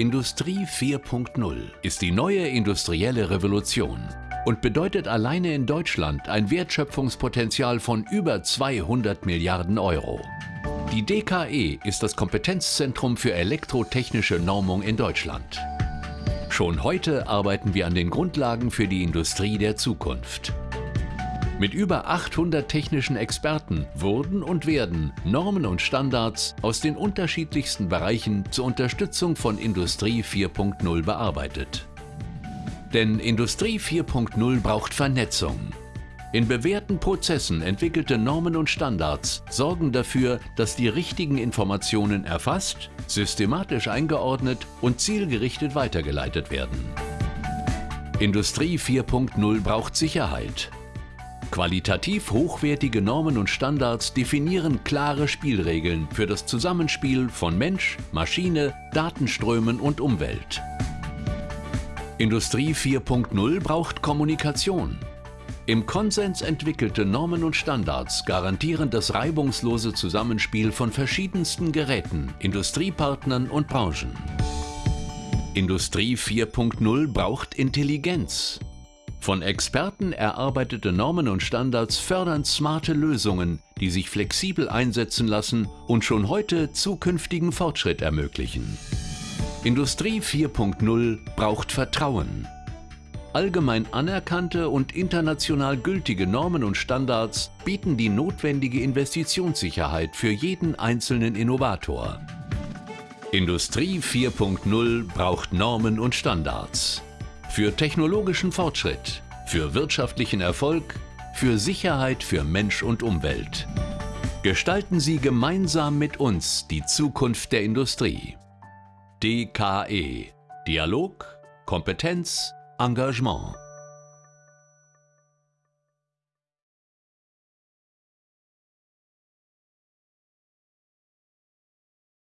Industrie 4.0 ist die neue industrielle Revolution und bedeutet alleine in Deutschland ein Wertschöpfungspotenzial von über 200 Milliarden Euro. Die DKE ist das Kompetenzzentrum für elektrotechnische Normung in Deutschland. Schon heute arbeiten wir an den Grundlagen für die Industrie der Zukunft. Mit über 800 technischen Experten wurden und werden Normen und Standards aus den unterschiedlichsten Bereichen zur Unterstützung von Industrie 4.0 bearbeitet. Denn Industrie 4.0 braucht Vernetzung. In bewährten Prozessen entwickelte Normen und Standards sorgen dafür, dass die richtigen Informationen erfasst, systematisch eingeordnet und zielgerichtet weitergeleitet werden. Industrie 4.0 braucht Sicherheit. Qualitativ hochwertige Normen und Standards definieren klare Spielregeln für das Zusammenspiel von Mensch, Maschine, Datenströmen und Umwelt. Industrie 4.0 braucht Kommunikation. Im Konsens entwickelte Normen und Standards garantieren das reibungslose Zusammenspiel von verschiedensten Geräten, Industriepartnern und Branchen. Industrie 4.0 braucht Intelligenz. Von Experten erarbeitete Normen und Standards fördern smarte Lösungen, die sich flexibel einsetzen lassen und schon heute zukünftigen Fortschritt ermöglichen. Industrie 4.0 braucht Vertrauen. Allgemein anerkannte und international gültige Normen und Standards bieten die notwendige Investitionssicherheit für jeden einzelnen Innovator. Industrie 4.0 braucht Normen und Standards. Für technologischen Fortschritt, für wirtschaftlichen Erfolg, für Sicherheit für Mensch und Umwelt. Gestalten Sie gemeinsam mit uns die Zukunft der Industrie. DKE. Dialog, Kompetenz, Engagement.